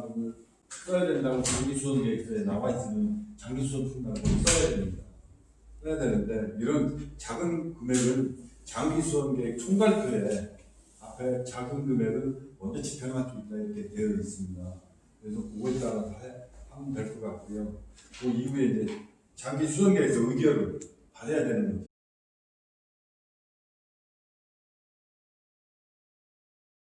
자금을 써야 된다고 장기 수원 계획서에 나와 있으면 장기 수원 충당금을 써야 됩니다. 써야 되는데 이런 작은 금액을 장기 수원 계획 총괄표에 앞에 작은 금액을 먼저 집행할 수 있다 이렇게 되어 있습니다. 그래서 그거에 따라서 해- 하면 될 것 같고요. 그 이후에 이제 장기 수선 계획서 의결을 받아야 되는 거죠.